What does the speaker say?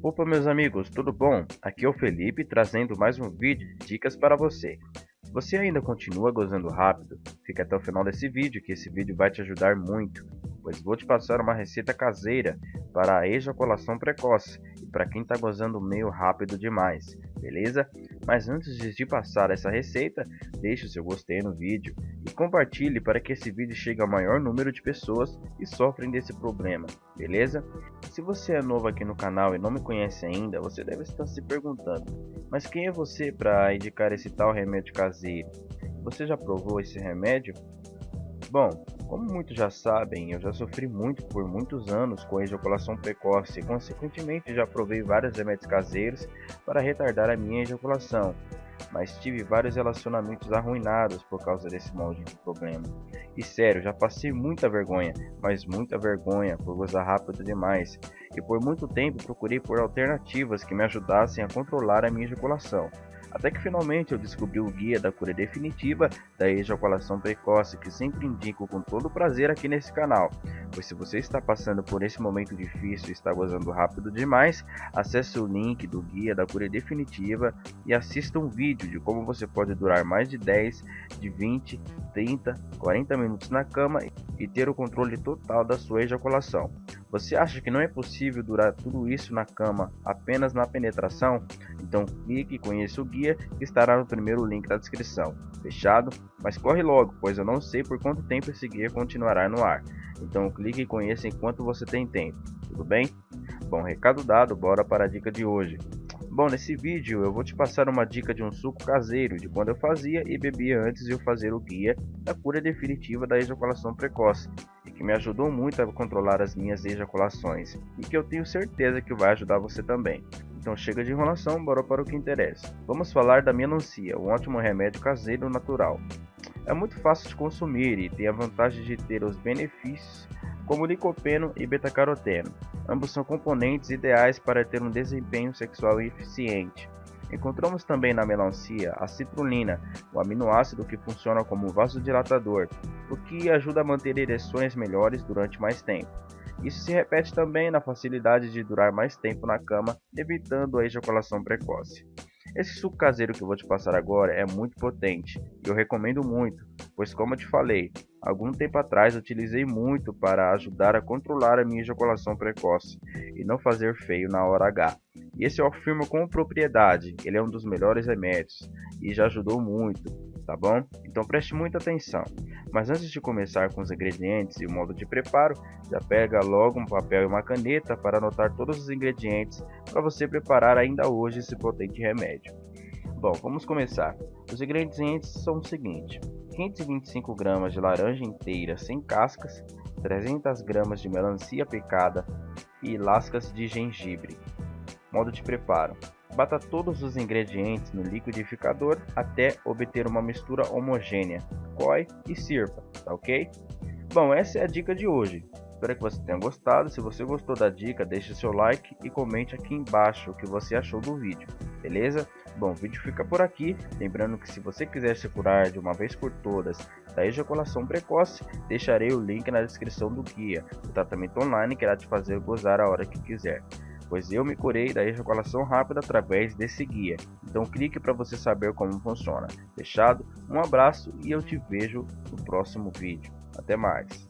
Opa meus amigos, tudo bom? Aqui é o Felipe trazendo mais um vídeo de dicas para você. Você ainda continua gozando rápido, fica até o final desse vídeo que esse vídeo vai te ajudar muito, pois vou te passar uma receita caseira para a ejaculação precoce e para quem está gozando meio rápido demais, beleza? Mas antes de passar essa receita, deixe o seu gostei no vídeo e compartilhe para que esse vídeo chegue ao maior número de pessoas que sofrem desse problema, beleza? Se você é novo aqui no canal e não me conhece ainda, você deve estar se perguntando, mas quem é você para indicar esse tal remédio caseiro? Você já provou esse remédio? Bom, como muitos já sabem, eu já sofri muito por muitos anos com ejaculação precoce e consequentemente já provei vários remédios caseiros para retardar a minha ejaculação mas tive vários relacionamentos arruinados por causa desse maldito problema. E sério, já passei muita vergonha, mas muita vergonha por gozar rápido demais. E por muito tempo procurei por alternativas que me ajudassem a controlar a minha ejaculação. Até que finalmente eu descobri o guia da cura definitiva da ejaculação precoce que sempre indico com todo prazer aqui nesse canal. Pois se você está passando por esse momento difícil e está gozando rápido demais, acesse o link do guia da cura definitiva e assista um vídeo de como você pode durar mais de 10, de 20, 30, 40 minutos na cama e ter o controle total da sua ejaculação. Você acha que não é possível durar tudo isso na cama apenas na penetração? Então clique e conheça o guia que estará no primeiro link da descrição. Fechado? Mas corre logo, pois eu não sei por quanto tempo esse guia continuará no ar. Então clique e conheça enquanto você tem tempo. Tudo bem? Bom, recado dado, bora para a dica de hoje. Bom, nesse vídeo eu vou te passar uma dica de um suco caseiro de quando eu fazia e bebia antes de eu fazer o guia da cura definitiva da ejaculação precoce que me ajudou muito a controlar as minhas ejaculações e que eu tenho certeza que vai ajudar você também. Então chega de enrolação, bora para o que interessa. Vamos falar da melancia, um ótimo remédio caseiro natural. É muito fácil de consumir e tem a vantagem de ter os benefícios como licopeno e beta-caroteno. Ambos são componentes ideais para ter um desempenho sexual eficiente. Encontramos também na melancia a citrulina, o aminoácido que funciona como vasodilatador, o que ajuda a manter ereções melhores durante mais tempo. Isso se repete também na facilidade de durar mais tempo na cama, evitando a ejaculação precoce. Esse suco caseiro que eu vou te passar agora é muito potente e eu recomendo muito, pois como eu te falei, algum tempo atrás utilizei muito para ajudar a controlar a minha ejaculação precoce e não fazer feio na hora H. E esse eu afirmo com propriedade, ele é um dos melhores remédios e já ajudou muito, tá bom? Então preste muita atenção. Mas antes de começar com os ingredientes e o modo de preparo, já pega logo um papel e uma caneta para anotar todos os ingredientes para você preparar ainda hoje esse potente remédio. Bom, vamos começar. Os ingredientes são o seguinte: 525 gramas de laranja inteira sem cascas, 300 gramas de melancia picada e lascas de gengibre. Modo de preparo: Bata todos os ingredientes no liquidificador até obter uma mistura homogênea. Coe e sirva, tá ok? Bom, essa é a dica de hoje. Espero que você tenha gostado. Se você gostou da dica, deixe seu like e comente aqui embaixo o que você achou do vídeo, beleza? Bom, o vídeo fica por aqui. Lembrando que se você quiser se curar de uma vez por todas da ejaculação precoce, deixarei o link na descrição do guia. O tratamento online que irá te fazer gozar a hora que quiser pois eu me curei da ejaculação rápida através desse guia. Então clique para você saber como funciona. Fechado? Um abraço e eu te vejo no próximo vídeo. Até mais.